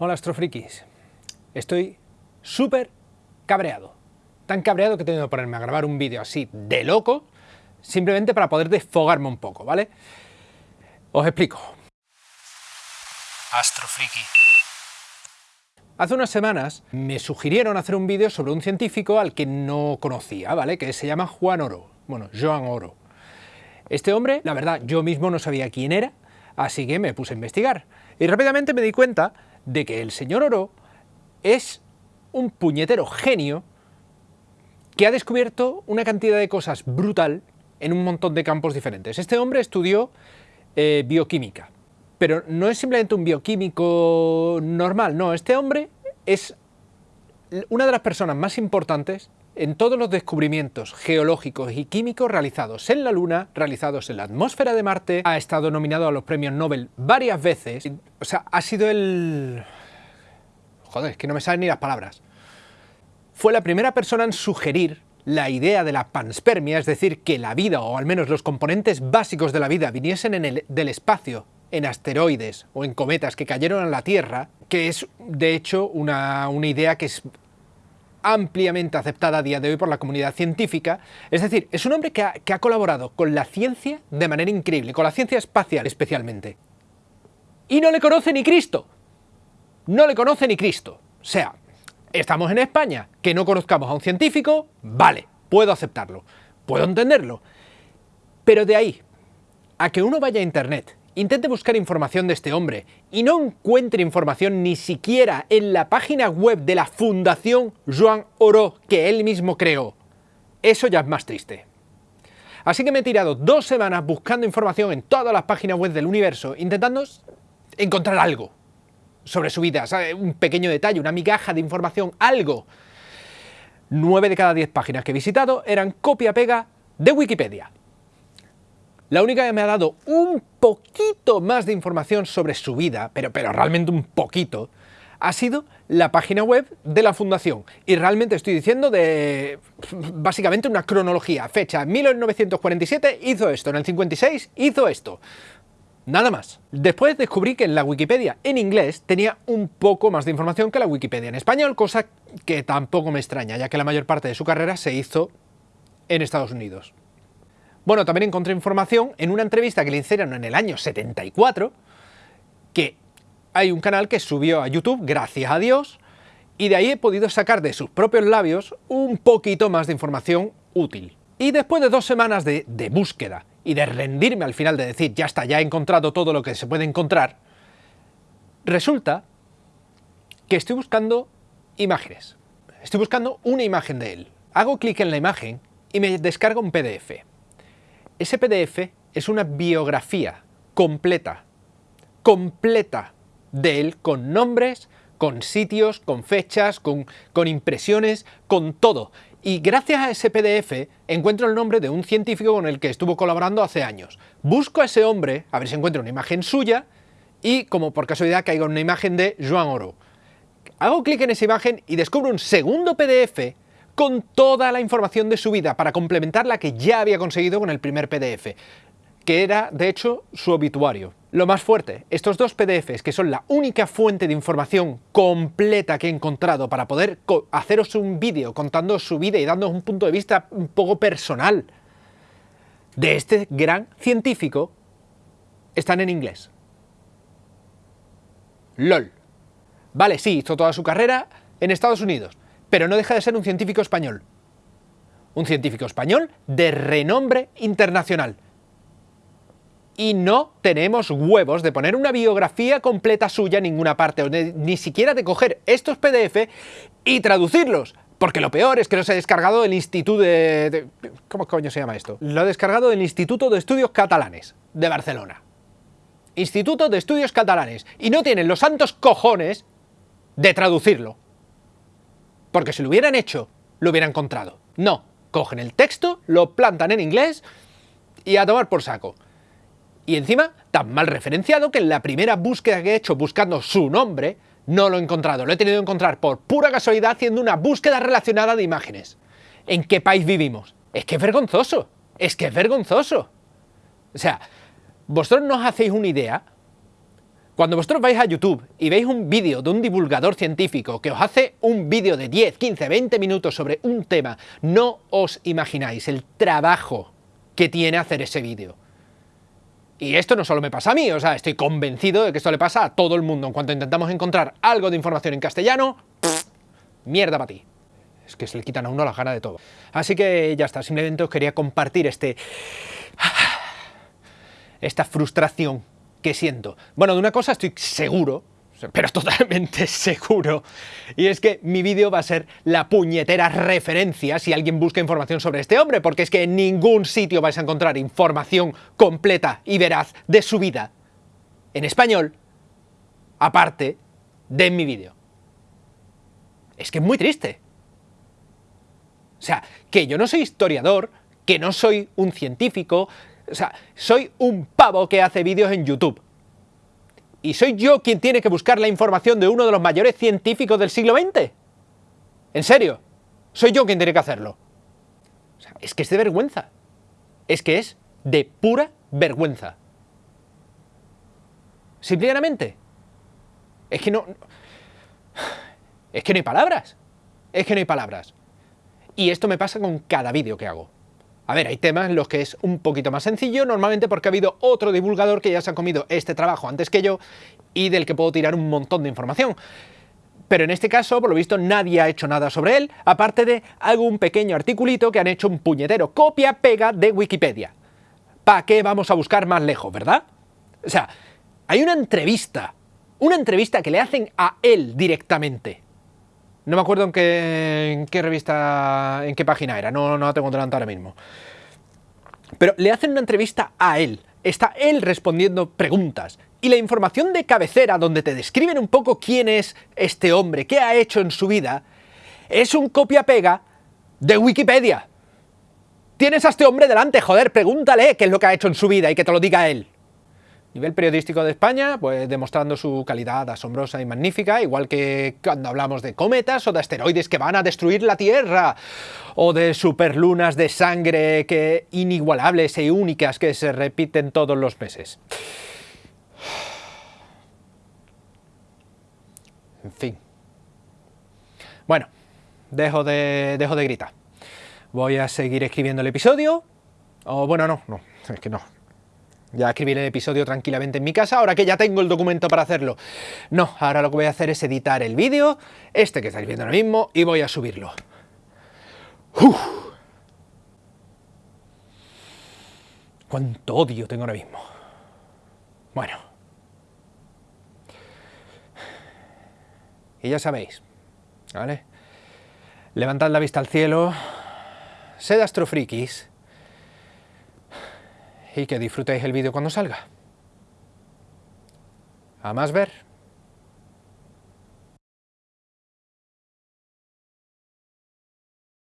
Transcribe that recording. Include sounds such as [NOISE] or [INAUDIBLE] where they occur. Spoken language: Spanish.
Hola astrofrikis, estoy súper cabreado, tan cabreado que he tenido que ponerme a grabar un vídeo así de loco, simplemente para poder desfogarme un poco, ¿vale? Os explico. Astrofriki. Hace unas semanas me sugirieron hacer un vídeo sobre un científico al que no conocía, ¿vale? Que se llama Juan Oro, bueno, Joan Oro. Este hombre, la verdad, yo mismo no sabía quién era, así que me puse a investigar. Y rápidamente me di cuenta de que el señor Oro es un puñetero genio que ha descubierto una cantidad de cosas brutal en un montón de campos diferentes. Este hombre estudió eh, bioquímica, pero no es simplemente un bioquímico normal, no, este hombre es una de las personas más importantes en todos los descubrimientos geológicos y químicos realizados en la Luna, realizados en la atmósfera de Marte, ha estado nominado a los premios Nobel varias veces, o sea, ha sido el... joder, es que no me salen ni las palabras. Fue la primera persona en sugerir la idea de la panspermia, es decir, que la vida, o al menos los componentes básicos de la vida, viniesen en el, del espacio, en asteroides o en cometas que cayeron a la Tierra, que es de hecho una, una idea que es ampliamente aceptada a día de hoy por la comunidad científica, es decir, es un hombre que ha, que ha, colaborado con la ciencia de manera increíble, con la ciencia espacial especialmente. Y no le conoce ni Cristo. No le conoce ni Cristo. O sea, estamos en España, que no conozcamos a un científico, vale, puedo aceptarlo, puedo entenderlo. Pero de ahí a que uno vaya a internet intente buscar información de este hombre y no encuentre información ni siquiera en la página web de la Fundación Joan Oro que él mismo creó, eso ya es más triste. Así que me he tirado dos semanas buscando información en todas las páginas web del universo, intentando encontrar algo sobre su vida, un pequeño detalle, una migaja de información, algo. Nueve de cada diez páginas que he visitado eran copia-pega de Wikipedia. La única que me ha dado un poquito más de información sobre su vida, pero, pero realmente un poquito, ha sido la página web de la fundación. Y realmente estoy diciendo de básicamente una cronología. Fecha, 1947 hizo esto, en el 56 hizo esto. Nada más. Después descubrí que en la Wikipedia en inglés tenía un poco más de información que la Wikipedia en español, cosa que tampoco me extraña, ya que la mayor parte de su carrera se hizo en Estados Unidos. Bueno, también encontré información en una entrevista que le hicieron en el año 74, que hay un canal que subió a YouTube, gracias a Dios, y de ahí he podido sacar de sus propios labios un poquito más de información útil. Y después de dos semanas de, búsqueda y de rendirme al final de decir, ya está, ya he encontrado todo lo que se puede encontrar, resulta que estoy buscando imágenes. Estoy buscando una imagen de él. Hago clic en la imagen y me descarga un PDF. Ese PDF es una biografía completa, completa de él, con nombres, con sitios, con fechas, con, con, impresiones, con todo. Y gracias a ese PDF encuentro el nombre de un científico con el que estuvo colaborando hace años. Busco a ese hombre, a ver si encuentro una imagen suya, y como por casualidad caigo en una imagen de Joan Oro. Hago clic en esa imagen y descubro un segundo PDF con toda la información de su vida para complementar la que ya había conseguido con el primer PDF, que era, de hecho, su obituario. Lo más fuerte, estos dos PDFs, que son la única fuente de información completa que he encontrado para poder haceros un vídeo contando su vida y dándoos un punto de vista un poco personal de este gran científico, están en inglés. LOL. Vale, sí, hizo toda su carrera en Estados Unidos, pero no deja de ser un científico español. Un científico español de renombre internacional. Y no tenemos huevos de poner una biografía completa suya en ninguna parte, ni siquiera de coger estos PDF y traducirlos. Porque lo peor es que los he descargado del Instituto de, de... ¿Cómo coño se llama esto? Lo he descargado del Instituto de Estudios Catalanes de Barcelona. Instituto de Estudios Catalanes. Y no tienen los santos cojones de traducirlo porque si lo hubieran hecho, lo hubieran encontrado. No, cogen el texto, lo plantan en inglés y a tomar por saco. Y encima, tan mal referenciado que en la primera búsqueda que he hecho buscando su nombre, no lo he encontrado. Lo he tenido que encontrar por pura casualidad haciendo una búsqueda relacionada de imágenes. ¿En qué país vivimos? Es que es vergonzoso. Es que es vergonzoso. O sea, vosotros no os hacéis una idea Cuando vosotros vais a YouTube y veis un vídeo de un divulgador científico que os hace un vídeo de 10, 15, 20 minutos sobre un tema, no os imagináis el trabajo que tiene hacer ese vídeo. Y esto no solo me pasa a mí, o sea, estoy convencido de que esto le pasa a todo el mundo. En cuanto intentamos encontrar algo de información en castellano, mierda para ti. Es que se le quitan a uno la gana de todo. Así que ya está, simplemente os quería compartir este... esta frustración que siento. Bueno, de una cosa estoy seguro, pero [LAUGHS] totalmente seguro, y es que mi vídeo va a ser la puñetera referencia si alguien busca información sobre este hombre, porque es que en ningún sitio vais a encontrar información completa y veraz de su vida en español, aparte de mi vídeo. Es que es muy triste. O sea, que yo no soy historiador, que no soy un científico, o sea, soy un pavo que hace vídeos en YouTube. Y soy yo quien tiene que buscar la información de uno de los mayores científicos del siglo XX. ¿En serio? Soy yo quien tiene que hacerlo. O sea, es que es de vergüenza. Es que es de pura vergüenza. Simplemente. Es que no... Es que no hay palabras. Es que no hay palabras. Y esto me pasa con cada vídeo que hago. A ver, hay temas en los que es un poquito más sencillo, normalmente porque ha habido otro divulgador que ya se ha comido este trabajo antes que yo y del que puedo tirar un montón de información. Pero en este caso, por lo visto, nadie ha hecho nada sobre él, aparte de algún pequeño articulito que han hecho un puñetero copia-pega de Wikipedia. ¿Para qué vamos a buscar más lejos, verdad? O sea, hay una entrevista, una entrevista que le hacen a él directamente. No me acuerdo en qué, qué revista, en qué página era, no, no la tengo delante ahora mismo. Pero le hacen una entrevista a él, está él respondiendo preguntas. Y la información de cabecera, donde te describen un poco quién es este hombre, qué ha hecho en su vida, es un copia-pega de Wikipedia. Tienes a este hombre delante, joder, pregúntale qué es lo que ha hecho en su vida y que te lo diga él nivel periodístico de España, pues demostrando su calidad asombrosa y magnífica, igual que cuando hablamos de cometas o de asteroides que van a destruir la Tierra, o de superlunas de sangre que inigualables e únicas que se repiten todos los meses. En fin. Bueno, dejo de, dejo de gritar. Voy a seguir escribiendo el episodio. O bueno, no, no, es que no, ya escribí el episodio tranquilamente en mi casa, ahora que ya tengo el documento para hacerlo. No, ahora lo que voy a hacer es editar el vídeo, este que estáis viendo ahora mismo, y voy a subirlo. Uf. Cuánto odio tengo ahora mismo. Bueno. Y ya sabéis, ¿vale? Levantad la vista al cielo, sed astrofrikis, y que disfrutéis el vídeo cuando salga. A más ver.